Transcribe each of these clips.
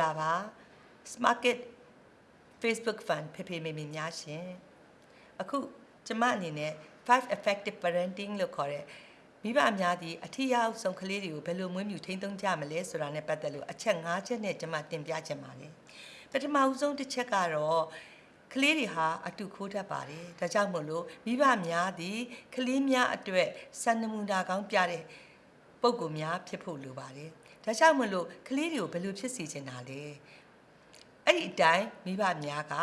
လာပါ Smarket Facebook Fan ဖေဖေမေမေများရှင်အခုကျမအနေနဲ့5 effective parenting လို့ခေါ်တဲ့မိဘအများကြီးအထီးရောက်ဆုံးကလေးတွေကိုဘယ်လိုမွေးမြူထိန်းသိမ်းကြမလဲဆိုတာနဲ့ပတ်သက်လို့အချက်၅ချက်နဲ့ကျမတင်ပြချင်ပါတယ်ပထမဦးဆုံးတစ်ချက်ကတော့ကလေးတွေဟာအတူခိုးတတ်ပါတယ်ဒါကြောင့်မို့လို့မိဘများသည်ကလေးများအတွက်စံနမူနာကောင်းပြတဲ့ပုံကူများဖြစ်ဖို့လိုပါတယ် ဒါကြောင့်မို့လို့ကလေးတွေကိုဘယ်လိုဖြစ်စီချင်တာလဲအဲ့ဒီအတိုင်းမိဘများက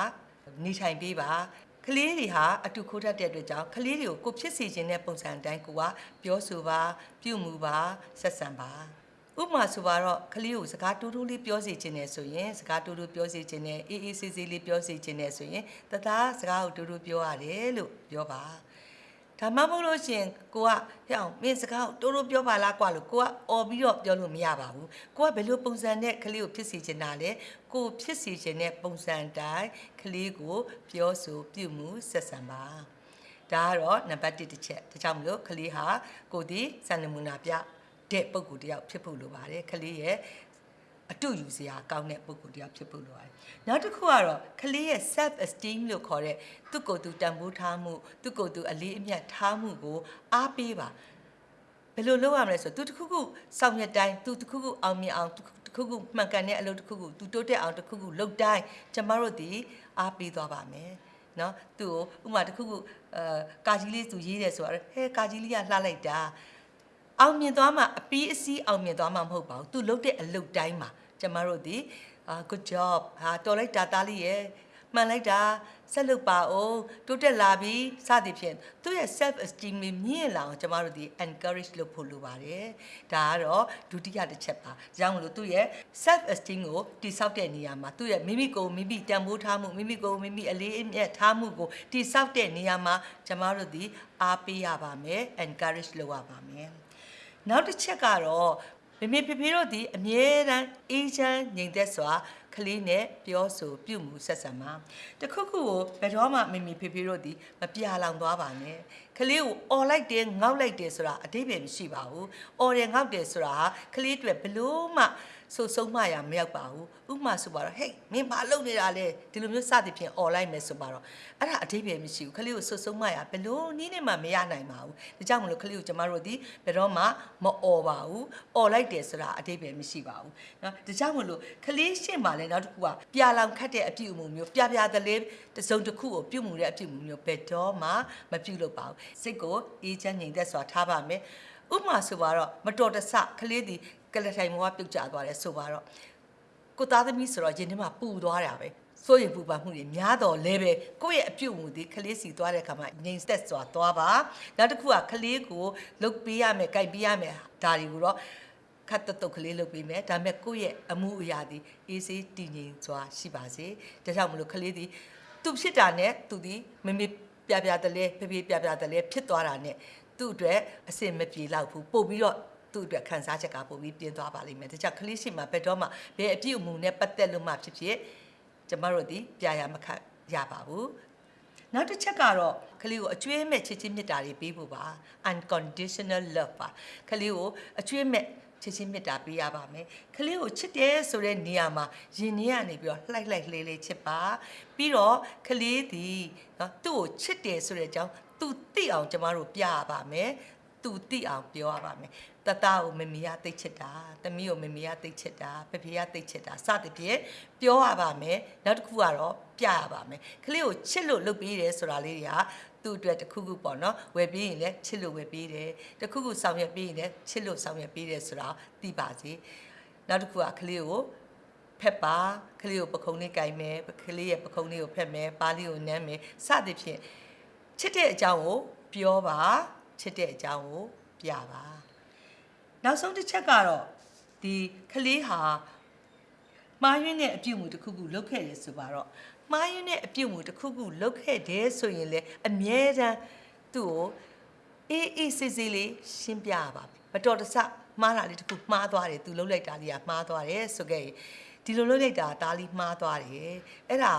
နေထိုင်ပေးပါကလေးတွေဟာအတူခိုးတတ်တဲ့အတွက်ကြောင့်ကလေးတွေကိုကိုဖြစ်စီခြင်းတဲ့ပုံစံအတိုင်းကိုကပြောဆိုပါပြုမှုပါဆက်ဆံပါဥပမာဆိုပါတော့ကလေးကိုစကားတူးတူးလေးပြောစီခြင်းနဲ့ဆိုရင်စကားတူးတူးပြောစီခြင်းနဲ့အေးအေးဆေးဆေးလေးပြောစီခြင်းနဲ့ဆိုရင်တသားစကားကိုတူးတူးပြောရတယ်လို့ပြောပါ ဒါမှမဟုတ်လို့ရှရင်ကိုကဟဲ့အောင်မင်းစကားကိုတိုးတိုးပြောပါလားကွာလို့ကိုကអော်ပြီးတော့ပြောလို့မရပါဘူးကိုကဘယ်လိုပုံစံနဲ့ကလေးကိုဖြစ်စီချင်တာလဲကိုဖြစ်စီချင်တဲ့ပုံစံတိုင်းကလေးကိုပြောဆိုပြုမှုဆက်ဆံပါဒါကတော့နံပါတ်1တစ်ချက်ဒါကြောင့်မလို့ကလေးဟာကိုဒီစံနမူနာပြတဲ့ပုံကူတယောက်ဖြစ်ဖို့လိုပါတယ်ကလေးရဲ့ အတူယူစရာကောင်းတဲ့ပုံကူတယောက်ဖြစ်ဖို့လိုပါတယ်။နောက်တစ်ခုကတော့ကလေးရဲ့ self esteem လို့ခေါ်တဲ့သူ့ကိုယ်သူတန်ဖိုးထားမှုသူ့ကိုယ်သူအလေးအမြတ်ထားမှုကိုအားပေးပါ။ဘယ်လိုလုပ်ရမလဲဆိုတော့သူတစ်ခုခုစောင့်ရတိုင်းသူတစ်ခုခုအောင်မြင်အောင်တစ်ခုခုမှန်ကန်တဲ့အလုပ်တစ်ခုခုသူတိုးတက်အောင်တစ်ခုခုလုပ်တိုင်းကျမတို့ဒီအားပေးသွားပါမယ်။နော်သူ့ကိုဥမာတစ်ခုခုအဲကာကြီးလေးသူရေးတယ်ဆိုတော့ဟဲကာကြီးလေးကလှလိုက်တာ အောင်မြင်သွားမှအပီးအစီးအောင်မြင်သွားမှမဟုတ်ပါဘူးသူလုပ်တဲ့အလုပ်တိုင်းမှာကျမတို့ဒီအာ good job ဟာတော်လိုက်တာသားလေးရဲ့မှန်လိုက်တာဆက်လုပ်ပါအောင်တိုးတက်လာပြီစသည်ဖြင့်သူ့ရဲ့ self esteem မြင့်လာအောင်ကျမတို့ဒီ encourage လုပ်ဖို့လိုပါတယ်ဒါကတော့ဒုတိယတစ်ချက်ပါဒါကြောင့်မလို့သူ့ရဲ့ self esteem ကိုတိဆောက်တဲ့နေရာမှာသူ့ရဲ့မိမိကိုယ်မိမိတန်ဖိုးထားမှုမိမိကိုယ်မိမိအလေးအမြတ်ထားမှုကိုတိဆောက်တဲ့နေရာမှာကျမတို့ဒီအားပေးရပါမယ် encourage လုပ်ရပါမယ် နောက်တစ်ချက်ကတော့မမေဖေဖေတို့ဒီအမြဲတမ်းအေးချမ်းငြိမ်သက်စွာကလေးနဲ့ပြောဆိုပြုမှုဆက်ဆံပါတခုခုကိုဘယ်တော့မှမမေဖေဖေတို့ဒီမပြာလောင်သွားပါနဲ့ကလေးကိုអော်လိုက်တယ်ငေါက်လိုက်တယ်ဆိုတာအတိပ္ပယ်မရှိပါဘူးអော်တယ်ငေါက်တယ်ဆိုတာဟာကလေးတွေဘလို့မှ ဆိုဆုံးမရမရောက်ပါဘူးဥပမာဆိုပါတော့ဟေးမင်းဘာလုပ်နေတာလဲဒီလိုမျိုးစသည်ဖြင့်អော်လိုက်မယ်ဆိုပါတော့အဲ့ဒါအတိပ္ပယ်မရှိဘူးကလေးကိုဆိုဆုံးမရဘလို့နည်းနဲ့မှမရနိုင်ပါဘူးဒါကြောင့်မလို့ကလေးကိုကျမတို့ဒီဘယ်တော့မှမអော်ပါဘူးអော်လိုက်တယ်ဆိုတာအတိပ္ပယ်မရှိပါဘူးเนาะဒါကြောင့်မလို့ကလေးရှင်းပါလဲနောက်တစ်ခုကပြာလောင်ခတ်တဲ့အပြုအမူမျိုးပြပြတလေးတစုံတစ်ခုကိုပြုမှုတဲ့အပြုအမူမျိုးဘယ်တော့မှမပြုလုပ်ပါဘူးစိတ်ကိုအေးချမ်းငြိမ်သက်စွာထားပါမယ် ဥပမာဆိုပါတော့မတော်တဆကလေးဒီကလထိုင်မောကပြုတ်ကျသွားတယ်ဆိုပါတော့ကိုသားသမီးဆိုတော့ရင်ထဲမှာပူသွားတာပဲစိုးရင်ပူပါမှုတွေများတော့လဲပဲကိုယ့်ရဲ့အပြုတ်မှုဒီကလေးစီသွားတဲ့အခါမှာငြိမ်သက်စွာသွားပါနောက်တစ်ခုကကလေးကိုလုတ်ပေးရမယ်ကြိုက်ပေးရမယ်ဒါတွေကိုတော့ခတ်တတုတ်ကလေးလုပ်ပေးမယ်ဒါပေမဲ့ကိုယ့်ရဲ့အမှုအရာဒီအေးစေးတည်ငြိမ်စွာရှိပါစေဒါကြောင့်မလို့ကလေးဒီသူဖြစ်တာနဲ့သူဒီမမေပြပြတလဲဖေဖေပြပြတလဲဖြစ်သွားတာနဲ့ သူ့အတွက်အစင်မပြေတော့ဘူးပို့ပြီးတော့သူ့အတွက်ခံစားချက်ကပိုပြီးပြင်းသွားပါလိမ့်မယ်ဒါကြောင့်ကလေးရှိမှာဘယ်တော့မှဘယ်အပြည့်အမူနဲ့ပတ်သက်လို့မှဖြစ်ဖြစ်ကျမတို့ဒီပြရမခတ်ရပါဘူးနောက်တစ်ချက်ကတော့ကလေးကိုအကျွေးမဲ့ချစ်ချင်းမြတ်တာတွေပေးဖို့ပါ unconditional love ပါကလေးကိုအကျွေးမဲ့ ချစ်ချင်းမေတ္တာပေးရပါမယ်။ကလေးကိုချစ်တယ်ဆိုတဲ့နေရာမှာရင်ထဲကနေပြီးတော့လှိုက်လှိုက်လေးလေးချစ်ပါ။ပြီးတော့ကလေးဒီနော်သူ့ကိုချစ်တယ်ဆိုတဲ့အကြောင်းသူသိအောင်ကျမတို့ပြရပါမယ်။သူသိအောင်ပြောရပါမယ်။ တတကိုမမီးရသိချစ်တာ။သမီးကိုမမီးရသိချစ်တာ။ဖဖေရသိချစ်တာစသဖြင့်ပြောရပါမယ်။နောက်တစ်ခုကတော့ပြရပါမယ်။ကလေးကိုချစ်လို့လုပ်ပေးတယ်ဆိုတာလေးတွေကသူ့အတွက်တစ်ခုခုပေါ့နော်ဝယ်ပြီးရင်လည်းချစ်လို့ဝယ်ပေးတယ်တစ်ခုခုဆောင်ရွက်ပြီးရင်လည်းချစ်လို့ဆောင်ရွက်ပေးတယ်ဆိုတာသိပါစေနောက်တစ်ခုကကလေးကိုဖက်ပါကလေးကိုပခုံးလေးကင်မယ်ကလေးရဲ့ပခုံးလေးကိုဖက်မယ်ပါးလေးကိုနမ်းမယ်စသဖြင့်ချစ်တဲ့အကြောင်းကိုပြောပါချစ်တဲ့အကြောင်းကိုပြပါ နောက်ဆုံးတစ်ချက်ကတော့ဒီကလေးဟာမှားယွင်းတဲ့အပြုတ်မှုတစ်ခုခုလုပ်ခဲ့တယ်ဆိုပါတော့မှားယွင်းတဲ့အပြုတ်မှုတစ်ခုခုလုပ်ခဲ့တယ်ဆိုရင်လေအမြဲတမ်းသူ့ကိုအေးအေးဆေးဆေးလေးရှင်းပြရပါမတော်တဆမှားတာလေးတစ်ခုမှားသွားတယ်သူလုပ်လိုက်တာလေးကမှားသွားတယ်ဆိုခဲ့ရင်ဒီလိုလုပ်လိုက်တာဒါလေးမှားသွားတယ်အဲ့ဒါ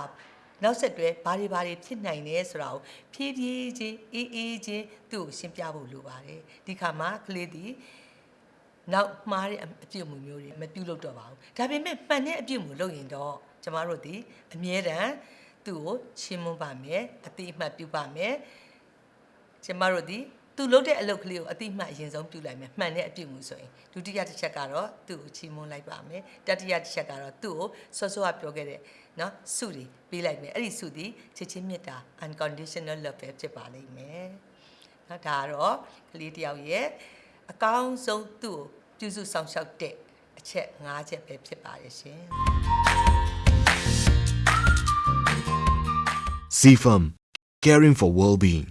နောက်ဆက်တွဲဘာတွေဘာတွေဖြစ်နိုင်လဲဆိုတာကိုဖြည်းဖြည်းချင်းအေးအေးချင်းသူ့ကိုရှင်းပြဖို့လိုပါတယ်ဒီခါမှာကလေးဒီ နောက်မှားတဲ့အပြုအမူမျိုးတွေမပြုလုပ်တော့ပါဘူးဒါပေမဲ့မှန်တဲ့အပြုအမူလုပ်ရင်တော့ကျမတို့ဒီအမြဲတမ်းသူ့ကိုချီးမွမ်းပါမယ်အတိအမှတ်ပြုပါမယ်ကျမတို့ဒီသူလုပ်တဲ့အလုပ်ကလေးကိုအတိအမှတ်အရင်ဆုံးပြုလိုက်မယ်မှန်တဲ့အပြုအမူဆိုရင်ဒုတိယတစ်ချက်ကတော့သူ့ကိုချီးမွမ်းလိုက်ပါမယ်တတိယတစ်ချက်ကတော့သူ့ကိုစောစောကပြောခဲ့တဲ့နော်စုတွေပေးလိုက်မယ်အဲ့ဒီစုဒီချစ်ချင်းမေတ္တာ unconditional love ပဲဖြစ်ပါလိမ့်မယ်နော်ဒါကတော့ကလေးတစ်ယောက်ရဲ့ အကောင်းဆုံးသူ့ကိုပြုစုဆောင်ရှောက်တဲ့အချက်၅ချက်ပဲဖြစ်ပါရဲ့ရှင် CFM, caring for well-being.